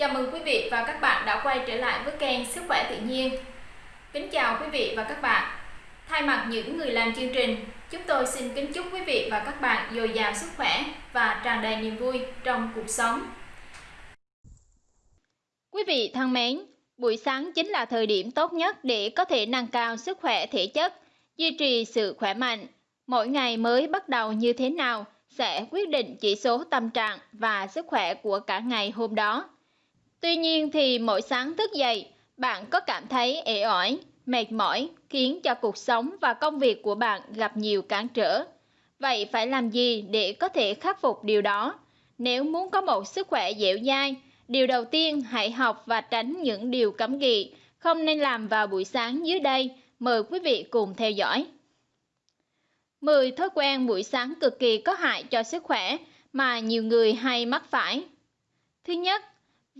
Chào mừng quý vị và các bạn đã quay trở lại với kênh Sức khỏe tự nhiên. Kính chào quý vị và các bạn. Thay mặt những người làm chương trình, chúng tôi xin kính chúc quý vị và các bạn dồi dào sức khỏe và tràn đầy niềm vui trong cuộc sống. Quý vị thân mến, buổi sáng chính là thời điểm tốt nhất để có thể nâng cao sức khỏe thể chất, duy trì sự khỏe mạnh. Mỗi ngày mới bắt đầu như thế nào sẽ quyết định chỉ số tâm trạng và sức khỏe của cả ngày hôm đó. Tuy nhiên thì mỗi sáng thức dậy, bạn có cảm thấy ế ỏi, mệt mỏi, khiến cho cuộc sống và công việc của bạn gặp nhiều cản trở. Vậy phải làm gì để có thể khắc phục điều đó? Nếu muốn có một sức khỏe dẻo dai, điều đầu tiên hãy học và tránh những điều cấm kỵ không nên làm vào buổi sáng dưới đây. Mời quý vị cùng theo dõi. 10 thói quen buổi sáng cực kỳ có hại cho sức khỏe mà nhiều người hay mắc phải. Thứ nhất,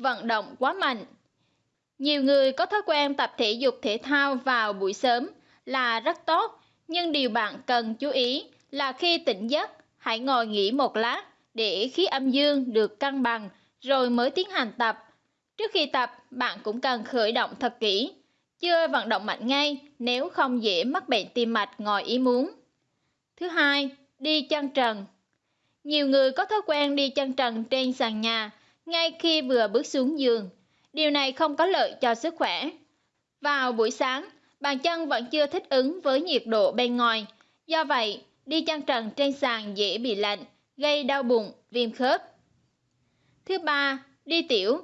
vận động quá mạnh. Nhiều người có thói quen tập thể dục thể thao vào buổi sớm là rất tốt, nhưng điều bạn cần chú ý là khi tỉnh giấc, hãy ngồi nghỉ một lát để khí âm dương được cân bằng rồi mới tiến hành tập. Trước khi tập, bạn cũng cần khởi động thật kỹ, chưa vận động mạnh ngay nếu không dễ mắc bệnh tim mạch ngoài ý muốn. Thứ hai, đi chân trần. Nhiều người có thói quen đi chân trần trên sàn nhà ngay khi vừa bước xuống giường. Điều này không có lợi cho sức khỏe. Vào buổi sáng, bàn chân vẫn chưa thích ứng với nhiệt độ bên ngoài. Do vậy, đi chân trần trên sàn dễ bị lạnh, gây đau bụng, viêm khớp. Thứ ba, đi tiểu.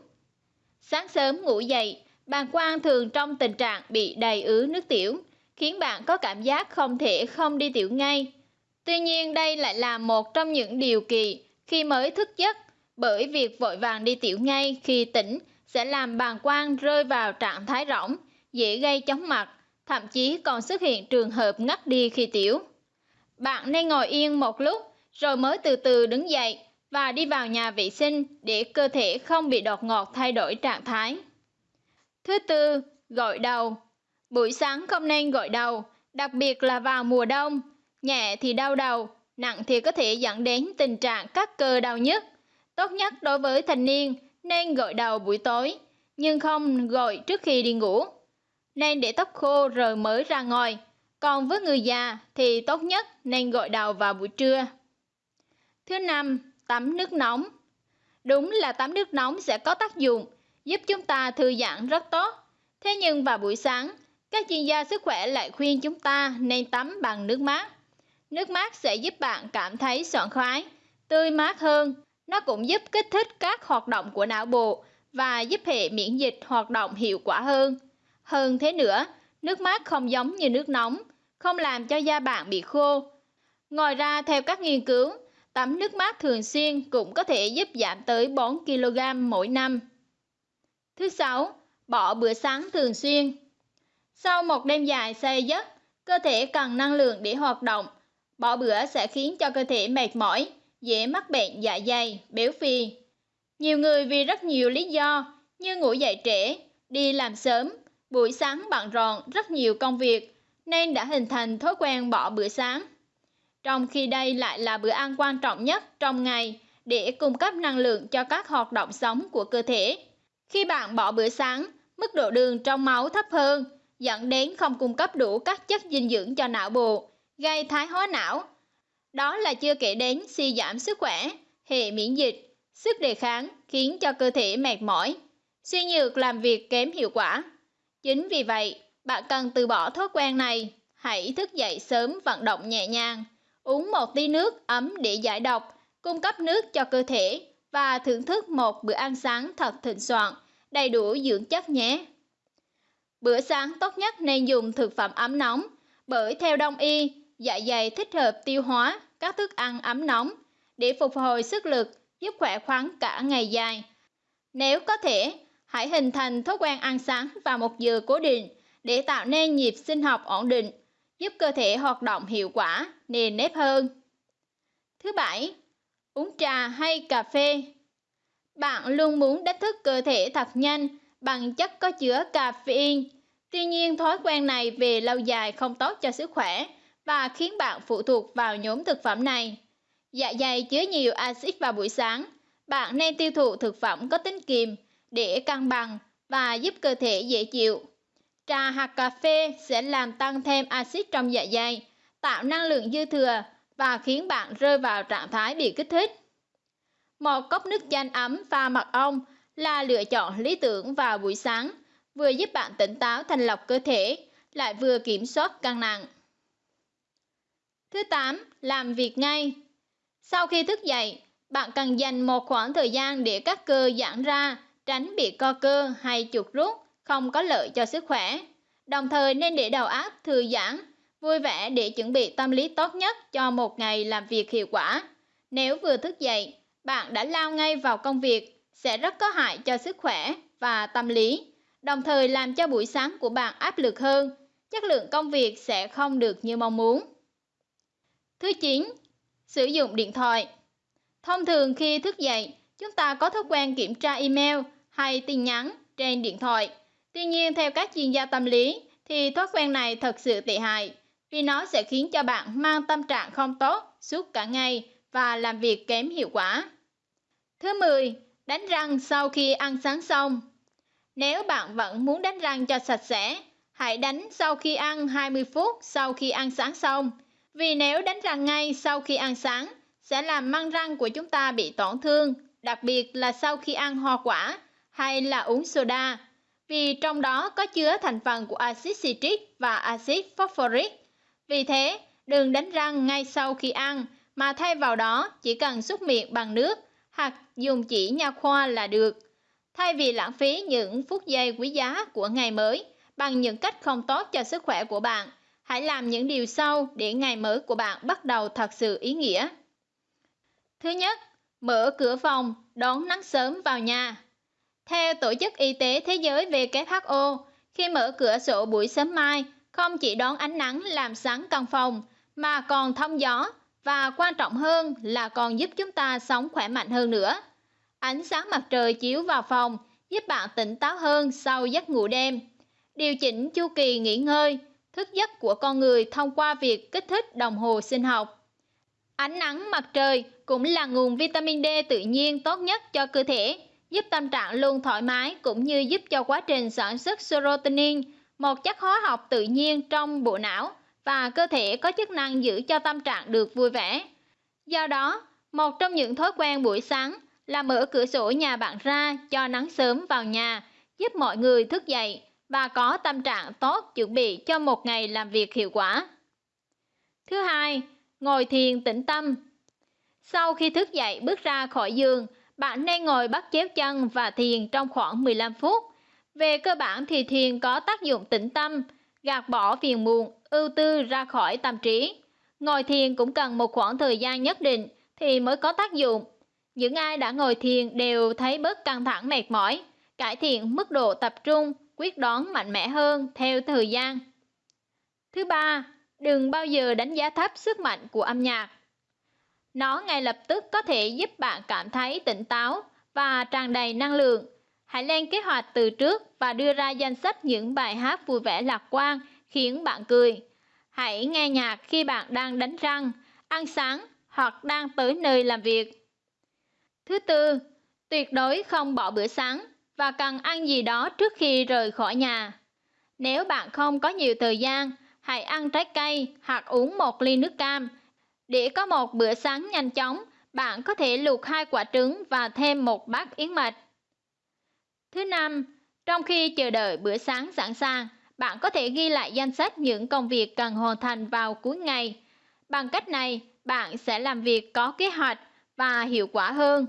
Sáng sớm ngủ dậy, bàn quang thường trong tình trạng bị đầy ứ nước tiểu, khiến bạn có cảm giác không thể không đi tiểu ngay. Tuy nhiên đây lại là một trong những điều kỳ khi mới thức giấc bởi việc vội vàng đi tiểu ngay khi tỉnh sẽ làm bàng quang rơi vào trạng thái rỗng, dễ gây chóng mặt, thậm chí còn xuất hiện trường hợp ngất đi khi tiểu. Bạn nên ngồi yên một lúc rồi mới từ từ đứng dậy và đi vào nhà vệ sinh để cơ thể không bị đột ngột thay đổi trạng thái. Thứ tư, gội đầu. Buổi sáng không nên gội đầu, đặc biệt là vào mùa đông. Nhẹ thì đau đầu, nặng thì có thể dẫn đến tình trạng các cơ đau nhức. Tốt nhất đối với thành niên nên gội đầu buổi tối, nhưng không gội trước khi đi ngủ. Nên để tóc khô rồi mới ra ngồi. Còn với người già thì tốt nhất nên gội đầu vào buổi trưa. Thứ năm, tắm nước nóng. Đúng là tắm nước nóng sẽ có tác dụng giúp chúng ta thư giãn rất tốt. Thế nhưng vào buổi sáng, các chuyên gia sức khỏe lại khuyên chúng ta nên tắm bằng nước mát. Nước mát sẽ giúp bạn cảm thấy sảng khoái, tươi mát hơn. Nó cũng giúp kích thích các hoạt động của não bộ và giúp hệ miễn dịch hoạt động hiệu quả hơn. Hơn thế nữa, nước mát không giống như nước nóng, không làm cho da bạn bị khô. Ngoài ra, theo các nghiên cứu, tắm nước mát thường xuyên cũng có thể giúp giảm tới 4 kg mỗi năm. Thứ sáu, bỏ bữa sáng thường xuyên. Sau một đêm dài say giấc, cơ thể cần năng lượng để hoạt động Bỏ bữa sẽ khiến cho cơ thể mệt mỏi, dễ mắc bệnh dạ dày, béo phì. Nhiều người vì rất nhiều lý do như ngủ dậy trễ, đi làm sớm, buổi sáng bận rộn rất nhiều công việc nên đã hình thành thói quen bỏ bữa sáng. Trong khi đây lại là bữa ăn quan trọng nhất trong ngày để cung cấp năng lượng cho các hoạt động sống của cơ thể. Khi bạn bỏ bữa sáng, mức độ đường trong máu thấp hơn, dẫn đến không cung cấp đủ các chất dinh dưỡng cho não bộ, gây thái hóa não. Đó là chưa kể đến suy giảm sức khỏe, hệ miễn dịch, sức đề kháng khiến cho cơ thể mệt mỏi, suy nhược làm việc kém hiệu quả. Chính vì vậy, bạn cần từ bỏ thói quen này, hãy thức dậy sớm vận động nhẹ nhàng, uống một ly nước ấm để giải độc, cung cấp nước cho cơ thể và thưởng thức một bữa ăn sáng thật thịnh soạn, đầy đủ dưỡng chất nhé. Bữa sáng tốt nhất nên dùng thực phẩm ấm nóng, bởi theo đông y, dạ dày thích hợp tiêu hóa các thức ăn ấm nóng để phục hồi sức lực, giúp khỏe khoắn cả ngày dài. Nếu có thể, hãy hình thành thói quen ăn sáng vào một giờ cố định để tạo nên nhịp sinh học ổn định, giúp cơ thể hoạt động hiệu quả, nền nếp hơn. Thứ bảy, uống trà hay cà phê. Bạn luôn muốn đánh thức cơ thể thật nhanh bằng chất có chứa caffeine. Tuy nhiên, thói quen này về lâu dài không tốt cho sức khỏe và khiến bạn phụ thuộc vào nhóm thực phẩm này. Dạ dày chứa nhiều axit vào buổi sáng. Bạn nên tiêu thụ thực phẩm có tính kiềm để cân bằng và giúp cơ thể dễ chịu. Trà hoặc cà phê sẽ làm tăng thêm axit trong dạ dày, tạo năng lượng dư thừa và khiến bạn rơi vào trạng thái bị kích thích. Một cốc nước chanh ấm pha mật ong là lựa chọn lý tưởng vào buổi sáng, vừa giúp bạn tỉnh táo thanh lọc cơ thể, lại vừa kiểm soát cân nặng. Thứ 8. Làm việc ngay Sau khi thức dậy, bạn cần dành một khoảng thời gian để các cơ giãn ra, tránh bị co cơ hay chuột rút, không có lợi cho sức khỏe. Đồng thời nên để đầu óc thư giãn, vui vẻ để chuẩn bị tâm lý tốt nhất cho một ngày làm việc hiệu quả. Nếu vừa thức dậy, bạn đã lao ngay vào công việc, sẽ rất có hại cho sức khỏe và tâm lý, đồng thời làm cho buổi sáng của bạn áp lực hơn, chất lượng công việc sẽ không được như mong muốn. Thứ 9. Sử dụng điện thoại Thông thường khi thức dậy, chúng ta có thói quen kiểm tra email hay tin nhắn trên điện thoại. Tuy nhiên, theo các chuyên gia tâm lý, thì thói quen này thật sự tệ hại vì nó sẽ khiến cho bạn mang tâm trạng không tốt suốt cả ngày và làm việc kém hiệu quả. Thứ 10. Đánh răng sau khi ăn sáng xong Nếu bạn vẫn muốn đánh răng cho sạch sẽ, hãy đánh sau khi ăn 20 phút sau khi ăn sáng xong. Vì nếu đánh răng ngay sau khi ăn sáng, sẽ làm măng răng của chúng ta bị tổn thương, đặc biệt là sau khi ăn hoa quả hay là uống soda, vì trong đó có chứa thành phần của axit citric và axit phosphoric. Vì thế, đừng đánh răng ngay sau khi ăn, mà thay vào đó chỉ cần súc miệng bằng nước hoặc dùng chỉ nha khoa là được. Thay vì lãng phí những phút giây quý giá của ngày mới bằng những cách không tốt cho sức khỏe của bạn, hãy làm những điều sau để ngày mới của bạn bắt đầu thật sự ý nghĩa. Thứ nhất, mở cửa phòng đón nắng sớm vào nhà. Theo Tổ chức Y tế Thế giới WHO, khi mở cửa sổ buổi sớm mai, không chỉ đón ánh nắng làm sáng căn phòng, mà còn thông gió và quan trọng hơn là còn giúp chúng ta sống khỏe mạnh hơn nữa. Ánh sáng mặt trời chiếu vào phòng giúp bạn tỉnh táo hơn sau giấc ngủ đêm. Điều chỉnh chu kỳ nghỉ ngơi, thức giấc của con người thông qua việc kích thích đồng hồ sinh học. Ánh nắng mặt trời cũng là nguồn vitamin D tự nhiên tốt nhất cho cơ thể, giúp tâm trạng luôn thoải mái cũng như giúp cho quá trình sản xuất serotonin, một chất hóa học tự nhiên trong bộ não và cơ thể có chức năng giữ cho tâm trạng được vui vẻ. Do đó, một trong những thói quen buổi sáng là mở cửa sổ nhà bạn ra cho nắng sớm vào nhà, giúp mọi người thức dậy và có tâm trạng tốt chuẩn bị cho một ngày làm việc hiệu quả. Thứ hai, ngồi thiền tĩnh tâm. Sau khi thức dậy bước ra khỏi giường, bạn nên ngồi bắt chéo chân và thiền trong khoảng 15 phút. Về cơ bản thì thiền có tác dụng tĩnh tâm, gạt bỏ phiền muộn, ưu tư ra khỏi tâm trí. Ngồi thiền cũng cần một khoảng thời gian nhất định thì mới có tác dụng. Những ai đã ngồi thiền đều thấy bớt căng thẳng mệt mỏi, cải thiện mức độ tập trung, quyết đoán mạnh mẽ hơn theo thời gian. Thứ ba, đừng bao giờ đánh giá thấp sức mạnh của âm nhạc. Nó ngay lập tức có thể giúp bạn cảm thấy tỉnh táo và tràn đầy năng lượng. Hãy lên kế hoạch từ trước và đưa ra danh sách những bài hát vui vẻ lạc quan khiến bạn cười. Hãy nghe nhạc khi bạn đang đánh răng, ăn sáng hoặc đang tới nơi làm việc. Thứ tư, tuyệt đối không bỏ bữa sáng và cần ăn gì đó trước khi rời khỏi nhà. Nếu bạn không có nhiều thời gian, hãy ăn trái cây hoặc uống một ly nước cam. Để có một bữa sáng nhanh chóng, bạn có thể luộc hai quả trứng và thêm một bát yến mạch. Thứ năm, trong khi chờ đợi bữa sáng sẵn sàng, bạn có thể ghi lại danh sách những công việc cần hoàn thành vào cuối ngày. Bằng cách này, bạn sẽ làm việc có kế hoạch và hiệu quả hơn.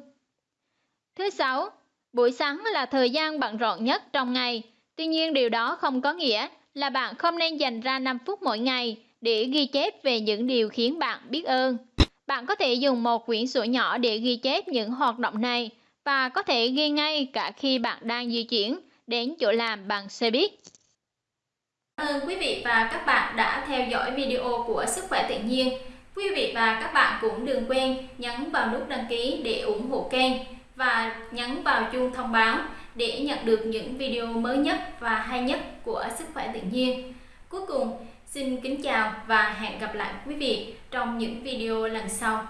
Thứ sáu, buổi sáng là thời gian bận rộn nhất trong ngày. Tuy nhiên điều đó không có nghĩa là bạn không nên dành ra 5 phút mỗi ngày để ghi chép về những điều khiến bạn biết ơn. Bạn có thể dùng một quyển sổ nhỏ để ghi chép những hoạt động này và có thể ghi ngay cả khi bạn đang di chuyển đến chỗ làm bằng xe buýt. Cảm ơn quý vị và các bạn đã theo dõi video của Sức khỏe tự nhiên. Quý vị và các bạn cũng đừng quên nhấn vào nút đăng ký để ủng hộ kênh và nhấn vào chuông thông báo để nhận được những video mới nhất và hay nhất của Sức khỏe tự nhiên. Cuối cùng, xin kính chào và hẹn gặp lại quý vị trong những video lần sau.